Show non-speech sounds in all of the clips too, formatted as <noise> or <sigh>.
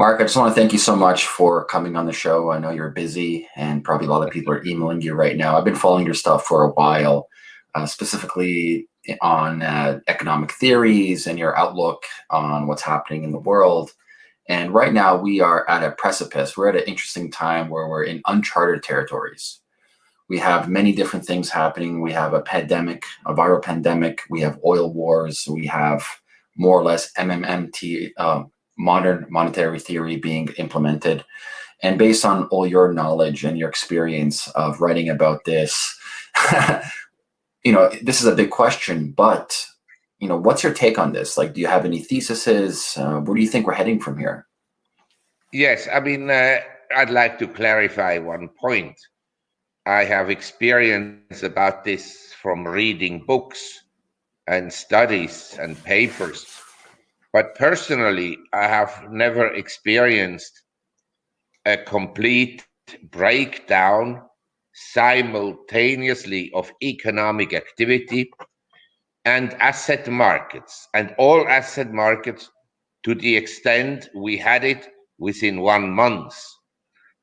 Marc, I just want to thank you so much for coming on the show. I know you're busy and probably a lot of people are emailing you right now. I've been following your stuff for a while, uh, specifically on uh, economic theories and your outlook on what's happening in the world. And right now we are at a precipice. We're at an interesting time where we're in uncharted territories. We have many different things happening. We have a pandemic, a viral pandemic. We have oil wars. We have more or less MMMT, uh, modern monetary theory being implemented. And based on all your knowledge and your experience of writing about this, <laughs> you know, this is a big question, but you know, what's your take on this? Like, do you have any theses? Uh, where do you think we're heading from here? Yes, I mean, uh, I'd like to clarify one point. I have experience about this from reading books and studies and papers. But personally, I have never experienced a complete breakdown simultaneously of economic activity and asset markets and all asset markets to the extent we had it within one month.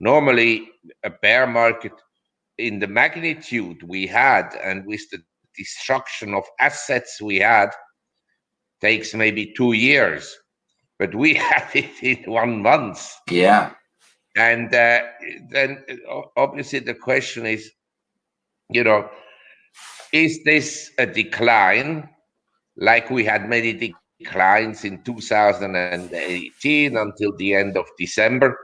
Normally, a bear market in the magnitude we had and with the destruction of assets we had takes maybe two years, but we <laughs> had it in one month. Yeah. And uh, then obviously the question is, you know, is this a decline like we had many declines in 2018 until the end of December?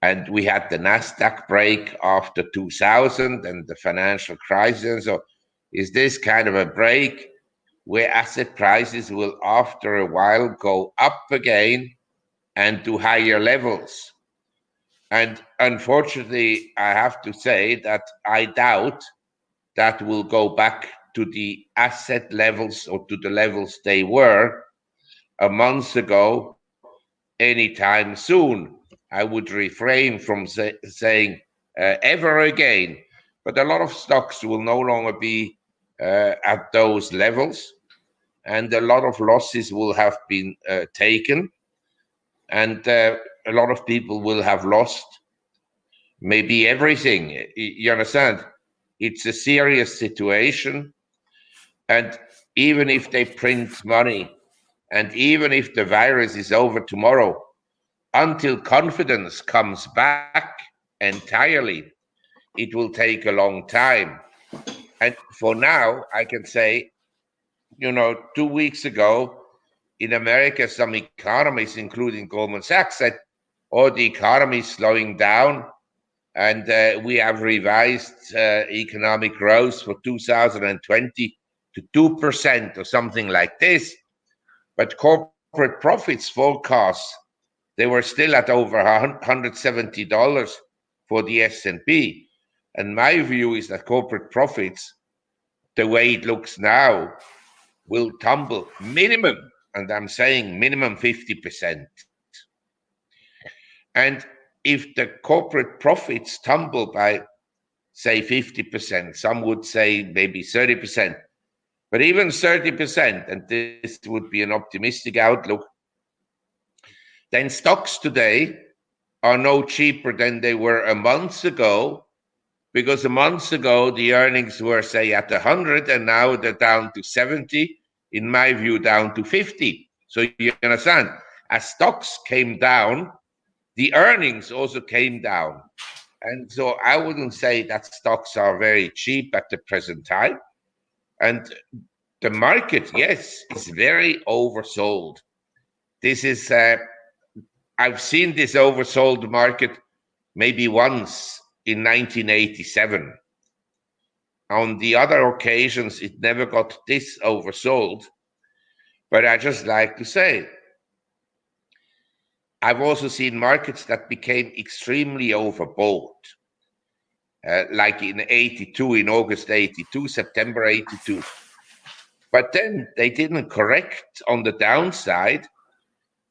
And we had the NASDAQ break after 2000 and the financial crisis. So is this kind of a break where asset prices will after a while go up again and to higher levels? And unfortunately, I have to say that I doubt that will go back to the asset levels or to the levels they were a month ago anytime soon. I would refrain from say, saying uh, ever again, but a lot of stocks will no longer be uh, at those levels, and a lot of losses will have been uh, taken, and uh, a lot of people will have lost maybe everything. You understand? It's a serious situation. And even if they print money, and even if the virus is over tomorrow, until confidence comes back entirely, it will take a long time. And for now, I can say, you know, two weeks ago in America, some economists, including Goldman Sachs, said, oh, the economy is slowing down. And uh, we have revised uh, economic growth for 2020 to 2% or something like this. But corporate profits forecasts they were still at over $170 for the S&P. And my view is that corporate profits, the way it looks now, will tumble minimum, and I'm saying minimum 50%. And if the corporate profits tumble by, say, 50%, some would say maybe 30%, but even 30%, and this would be an optimistic outlook, then stocks today are no cheaper than they were a month ago because a month ago the earnings were say at 100 and now they're down to 70 in my view down to 50 so you understand? As stocks came down the earnings also came down. And so i wouldn't say that stocks are very cheap at the present time. And the market yes is very oversold. This is uh, I've seen this oversold market maybe once in 1987. On the other occasions, it never got this oversold. But I just like to say, I've also seen markets that became extremely overbought. Uh, like in 82, in August 82, September 82. But then they didn't correct on the downside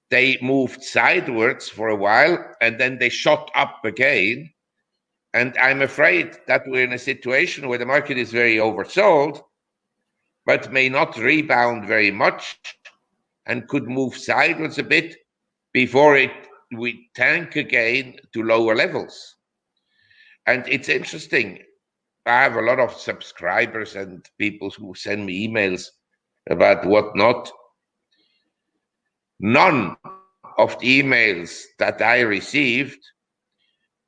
they moved sidewards for a while and then they shot up again. And I'm afraid that we're in a situation where the market is very oversold, but may not rebound very much and could move sideways a bit before it we tank again to lower levels. And it's interesting. I have a lot of subscribers and people who send me emails about whatnot. None of the emails that I received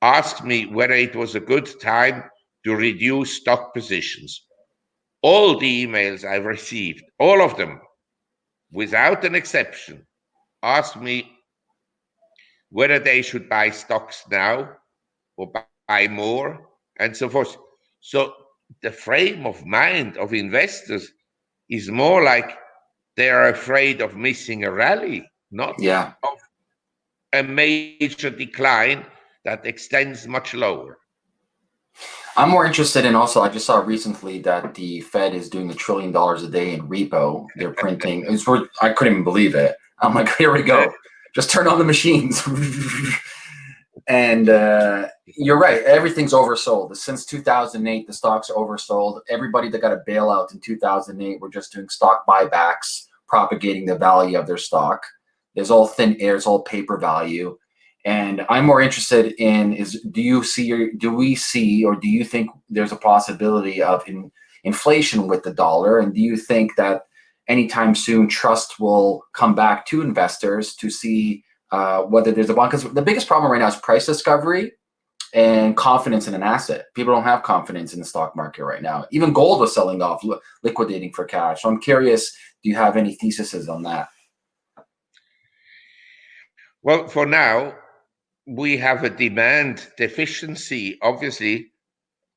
asked me whether it was a good time to reduce stock positions. All the emails I've received, all of them, without an exception, asked me whether they should buy stocks now or buy more and so forth. So the frame of mind of investors is more like they are afraid of missing a rally, not yeah. of a major decline that extends much lower. I'm more interested in also. I just saw recently that the Fed is doing a trillion dollars a day in repo. They're printing. it's worth, I couldn't even believe it. I'm like, <laughs> here we go. Just turn on the machines. <laughs> and uh, you're right. Everything's oversold. Since 2008, the stocks are oversold. Everybody that got a bailout in 2008 were just doing stock buybacks, propagating the value of their stock. There's all thin air. It's all paper value. And I'm more interested in is do you see do we see or do you think there's a possibility of in, inflation with the dollar? And do you think that anytime soon trust will come back to investors to see uh, whether there's a bond? Because the biggest problem right now is price discovery and confidence in an asset. People don't have confidence in the stock market right now. Even gold was selling off, liquidating for cash. So I'm curious, do you have any theses on that? Well, for now, we have a demand deficiency, obviously,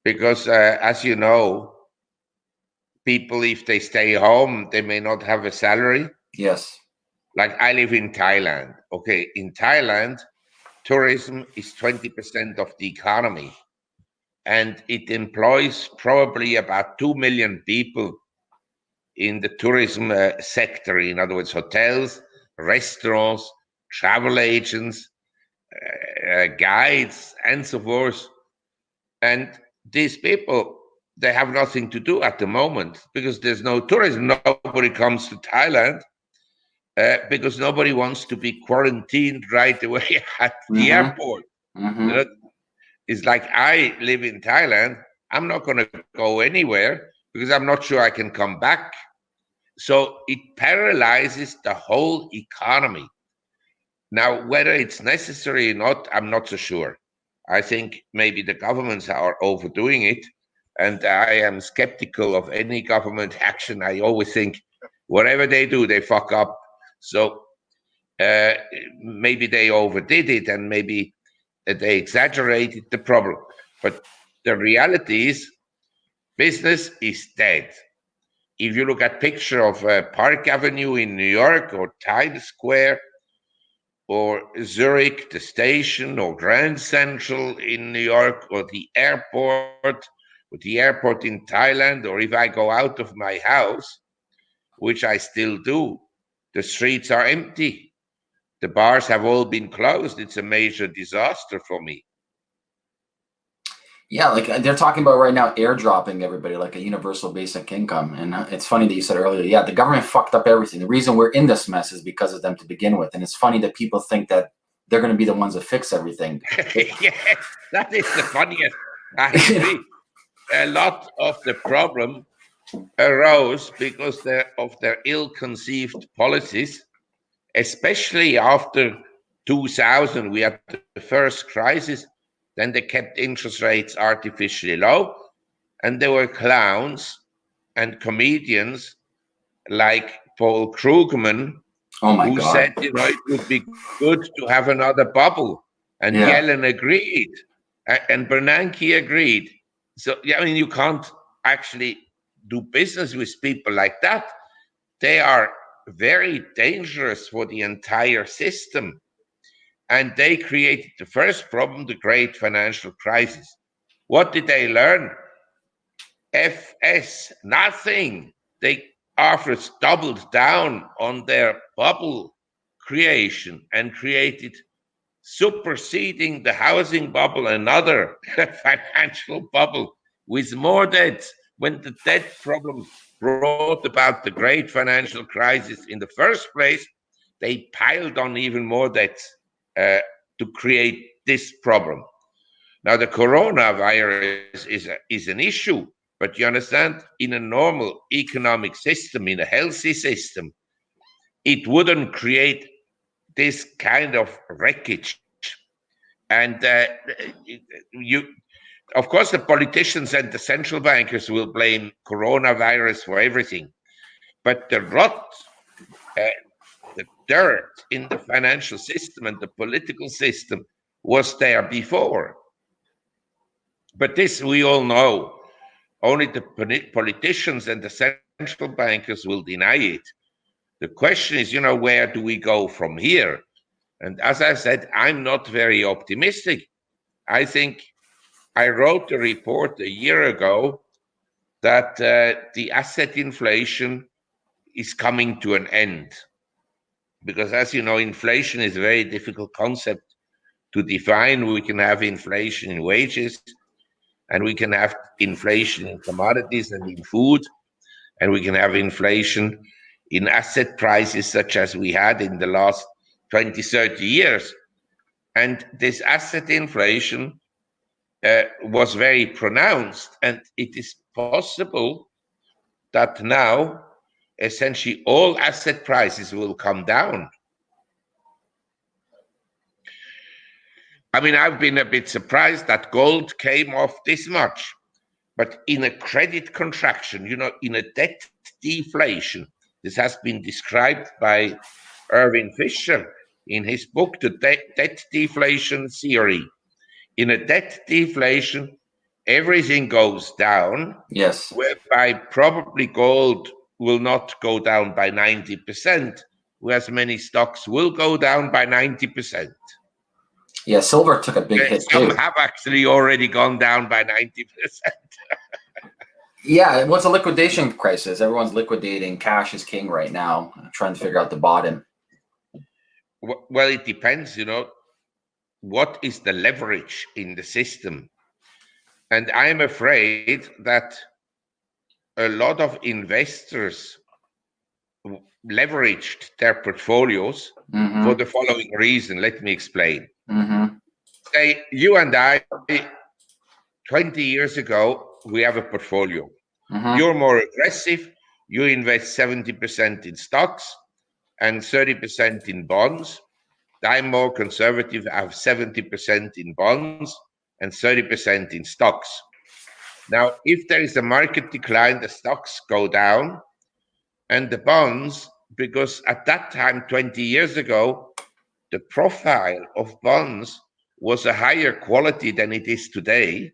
because uh, as you know, people, if they stay home, they may not have a salary. Yes. Like I live in Thailand. Okay, in Thailand, tourism is 20% of the economy and it employs probably about 2 million people in the tourism uh, sector. In other words, hotels, restaurants, travel agents, uh, guides, and so forth. And these people, they have nothing to do at the moment because there's no tourism. Nobody comes to Thailand uh, because nobody wants to be quarantined right away <laughs> at the mm-hmm. airport. Mm-hmm. You know, it's like I live in Thailand. I'm not going to go anywhere because I'm not sure I can come back. So it paralyzes the whole economy. Now, whether it's necessary or not, I'm not so sure. I think maybe the governments are overdoing it. And I am skeptical of any government <laughs> action. I always think whatever they do, they fuck up. So uh, maybe they overdid it and maybe they exaggerated the problem. But the reality is, business is dead. If you look at picture of uh, Park Avenue in New York or Times Square, or Zurich, the station, or Grand Central in New York, or the airport, or the airport in Thailand, or if I go out of my house, which I still do, the streets are empty. The bars have all been closed. It's a major disaster for me. Yeah, like uh, they're talking about right now airdropping everybody like a universal basic income. And uh, it's funny that you said earlier, yeah, the government fucked up everything. The reason we're in this mess is because of them to begin with. And it's funny that people think that they're going to be the ones that fix everything. <laughs> yes, that is the funniest. I agree. <laughs> a lot of the problem arose because of their ill-conceived policies, especially after 2000. We had the first crisis then they kept interest rates artificially low. And there were clowns and comedians like Paul Krugman oh who God. said, you know, it would be good to have another bubble. And yeah. Yellen agreed. And Bernanke agreed. So, yeah, I mean, you can't actually do business with people like that. They are very dangerous for the entire system. And they created the first problem, the great financial crisis. What did they learn? FS, nothing. They afterwards doubled down on their bubble creation and created superseding the housing bubble another <laughs> financial bubble with more debt when the debt problem brought about the great financial crisis in the first place they piled on even more debts uh, to create this problem. Now, the coronavirus is, a, is an issue, but you understand, in a normal economic system, in a healthy system, it wouldn't create this kind of wreckage. And uh, you, of course, the politicians and the central bankers will blame coronavirus for everything, but the rot, uh, dirt in the financial system and the political system was there before. But this we all know. Only the politicians and the central bankers will deny it. The question is, you know, where do we go from here? And as I said, I'm not very optimistic. I think I wrote a report a year ago that uh, the asset inflation is coming to an end. Because as you know, inflation is a very difficult concept to define. We can have inflation in wages, and we can have inflation in commodities and in food, and we can have inflation in asset prices such as we had in the last 20, 30 years. And this asset inflation uh, was very pronounced, and it is possible that now essentially all asset prices will come down. I mean, I've been a bit surprised that gold came off this much, but in a credit contraction, you know, in a debt deflation, this has been described by Irving Fisher in his book, The De- Debt Deflation Theory. In a debt deflation, everything goes down. Yes. Whereby probably gold will not go down by 90%, whereas many stocks will go down by 90%. Yeah, silver took a big hit Some too. have actually already gone down by 90%. <laughs> Yeah, it was a liquidation crisis. Everyone's liquidating. Cash is king right now, trying to figure out the bottom. well, it depends, you know, what is the leverage in the system? And I'm afraid that a lot of investors leveraged their portfolios Mm-hmm. for the following reason. Let me explain. Mm-hmm. Say, you and I, 20 years ago, we have a portfolio. Mm-hmm. You're more aggressive. You invest 70% in stocks and 30% in bonds. I'm more conservative. I have 70% in bonds and 30% in stocks. Now, if there is a market decline, the stocks go down and the bonds, because at that time, 20 years ago, the profile of bonds was a higher quality than it is today.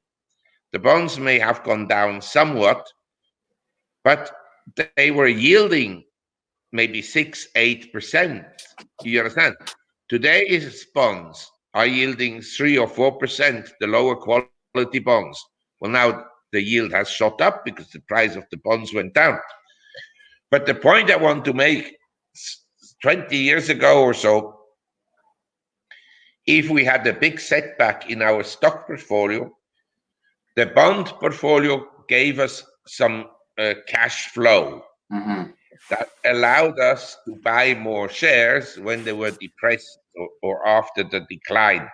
The bonds may have gone down somewhat, but they were yielding maybe six, eight percent. You understand? Today, Today's bonds are yielding three or four percent, the lower quality bonds. Well, now the yield has shot up because the price of the bonds went down. But the point I want to make 20 years ago or so, if we had a big setback in our stock portfolio, the bond portfolio gave us some uh, cash flow Mm-hmm. that allowed us to buy more shares when they were depressed or, or after the decline.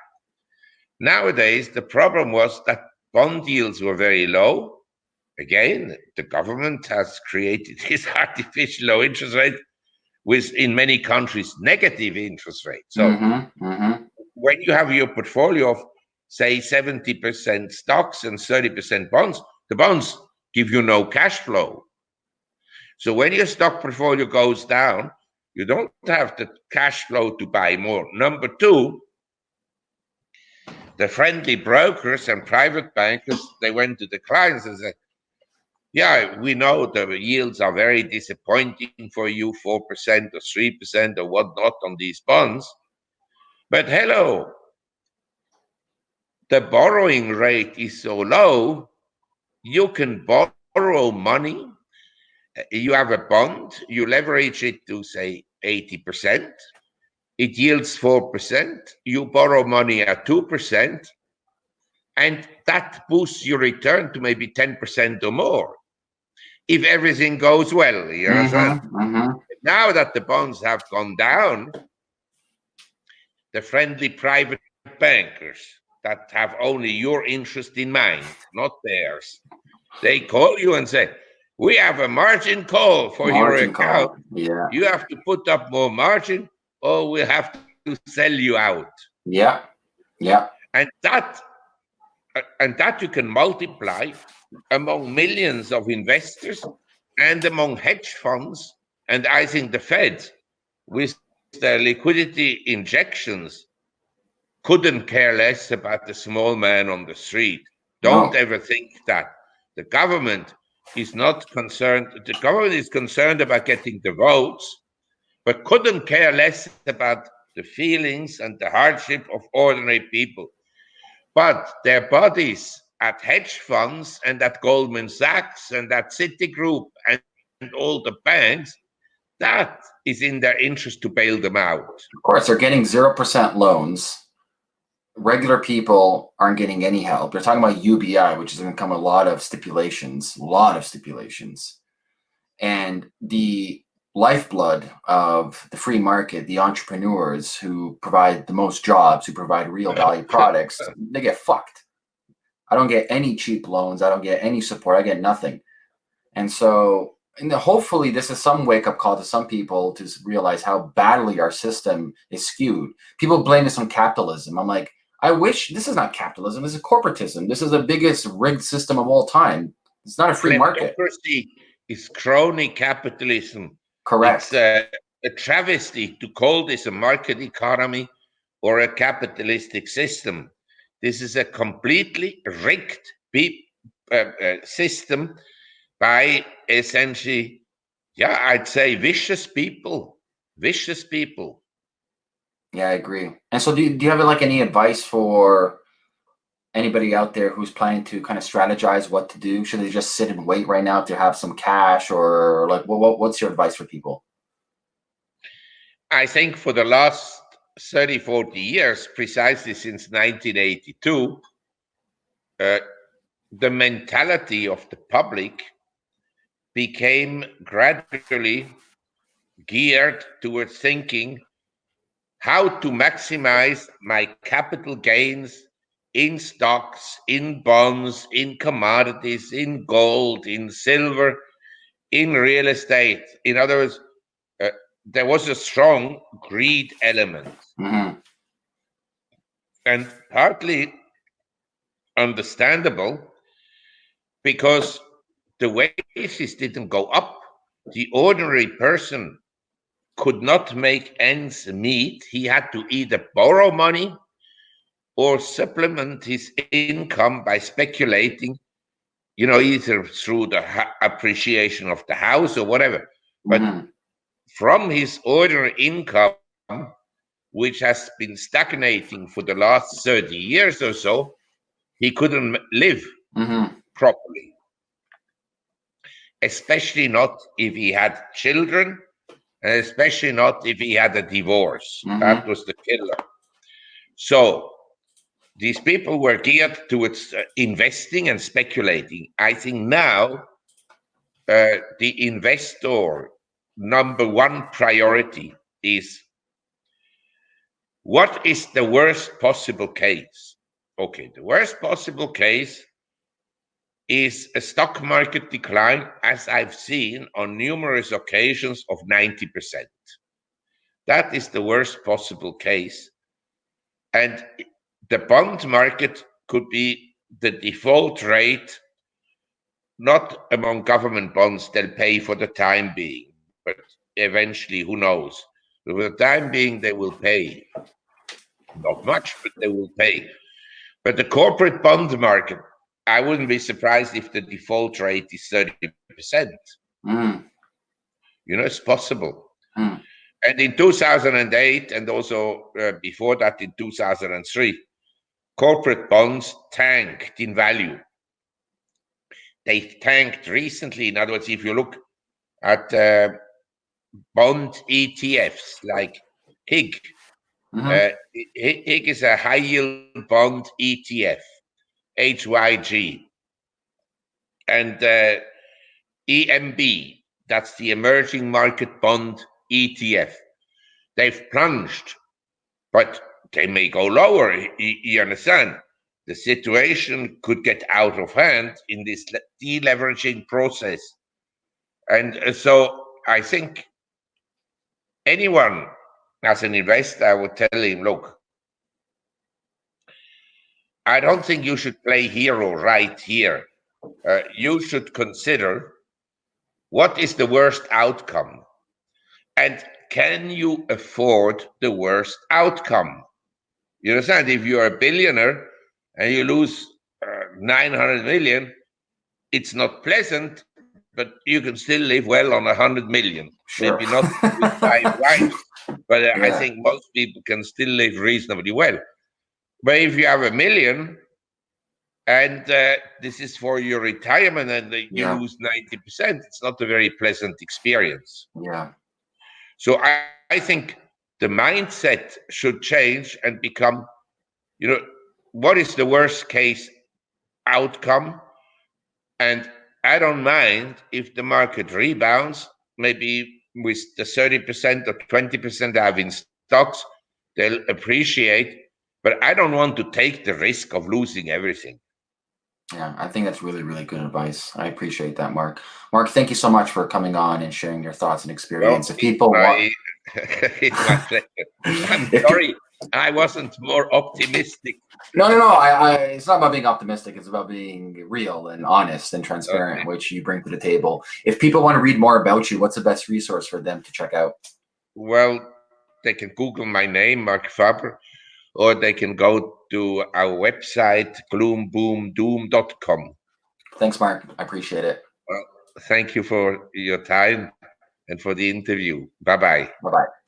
Nowadays, the problem was that bond yields were very low. Again, the government has created <laughs> this artificial low interest rate with, in many countries, negative interest rate. So mm-hmm. Mm-hmm. when you have your portfolio of, say, 70% stocks and 30% bonds, the bonds give you no cash flow. So when your stock portfolio goes down, you don't have the cash flow to buy more. Number two, the friendly brokers and private bankers, they went to the clients and said, yeah, we know the yields are very disappointing for you, 4% or 3% or whatnot on these bonds. But hello, the borrowing rate is so low, you can borrow money. You have a bond, you leverage it to say 80%, it yields 4%, you borrow money at 2%, and that boosts your return to maybe 10% or more. If everything goes well, you understand? Mm-hmm. Now that the bonds have gone down, the friendly private bankers that have only your interest in mind, not theirs. They call you and say, "We have a margin call for Margin your account. call. Yeah. You have to put up more margin, or we have to sell you out." Yeah. Yeah. and that and that you can multiply among millions of investors and among hedge funds and i think the fed with their liquidity injections couldn't care less about the small man on the street don't No. ever think that the government is not concerned the government is concerned about getting the votes but couldn't care less about the feelings and the hardship of ordinary people. But their bodies at hedge funds and at Goldman Sachs and at Citigroup and, and all the banks, that is in their interest to bail them out. Of course, they're getting 0% loans. Regular people aren't getting any help. They're talking about UBI, which is going to come a lot of stipulations, a lot of stipulations. And the lifeblood of the free market, the entrepreneurs who provide the most jobs, who provide real value products, they get fucked. I don't get any cheap loans. I don't get any support. I get nothing. And so, and hopefully, this is some wake up call to some people to realize how badly our system is skewed. People blame this on capitalism. I'm like, I wish this is not capitalism. This is corporatism. This is the biggest rigged system of all time. It's not a free market. Kleptocracy is crony capitalism. Correct. It's a, a travesty to call this a market economy or a capitalistic system. This is a completely rigged uh, uh, system by essentially, yeah, I'd say vicious people, vicious people. Yeah, I agree. And so, do you, do you have like any advice for anybody out there who's planning to kind of strategize what to do? Should they just sit and wait right now to have some cash, or like, what, what what's your advice for people? I think for the last 30, 40 years, precisely since 1982, uh, the mentality of the public became gradually geared towards thinking how to maximize my capital gains in stocks, in bonds, in commodities, in gold, in silver, in real estate. In other words, uh, there was a strong greed element hmm and partly understandable because the wages didn't go up. The ordinary person could not make ends meet. He had to either borrow money or supplement his income by speculating, you know, either through the appreciation of the house or whatever. But Mhm. from his ordinary income, which has been stagnating for the last 30 years or so, he couldn't live Mhm. properly. Especially not if he had children, and especially not if he had a divorce. That was the killer. So these people were geared towards uh, investing and speculating. I think now uh, the investor number one priority is what is the worst possible case? Okay, the worst possible case is a stock market decline, as I've seen on numerous occasions, of 90%. That is the worst possible case. And the bond market could be the default rate, not among government bonds, they'll pay for the time being, but eventually, who knows? But for the time being, they will pay. Not much, but they will pay. But the corporate bond market, I wouldn't be surprised if the default rate is 30%. Mhm. You know, it's possible. Hmm. And in 2008, and also uh, before that in 2003, corporate bonds tanked in value. They tanked recently. In other words, if you look at uh, bond ETFs like HIG, Mhm. uh, HIG is a high yield bond ETF, HYG. And uh, EMB, that's the emerging market bond ETF. They've plunged, but they may go lower. You, you understand? The situation could get out of hand in this deleveraging process. And uh, so I think anyone as an investor, I would tell him, look, I don't think you should play hero right here. Uh, you should consider what is the worst outcome and can you afford the worst outcome? You understand? If you're a billionaire and you lose uh, 900 million, it's not pleasant, but you can still live well on 100 million. Sure. Maybe not <laughs> with five wives, but uh, I think most people can still live reasonably well. But if you have a million and uh, this is for your retirement and you Yeah. lose 90%, it's not a very pleasant experience. yeah. So I, I think the mindset should change and become, you know, what is the worst case outcome? And I don't mind if the market rebounds, maybe with the 30% or 20% I have in stocks, they'll appreciate. But I don't want to take the risk of losing everything. Yeah, I think that's really, really good advice. I appreciate that, Marc. Marc, thank you so much for coming on and sharing your thoughts and experience. if people want, I, it's my pleasure. I'm <laughs> sorry I wasn't more optimistic. no, no, no, I, I, it's not about being optimistic. It's about being real and honest and transparent, Okay. which you bring to the table. If people want to read more about you, what's the best resource for them to check out? Well, they can Google my name, Marc Faber, or they can go to our website, gloomboomdoom.com. Thanks, Marc. I appreciate it. Well, Thank you for your time and for the interview. Bye bye. Bye bye.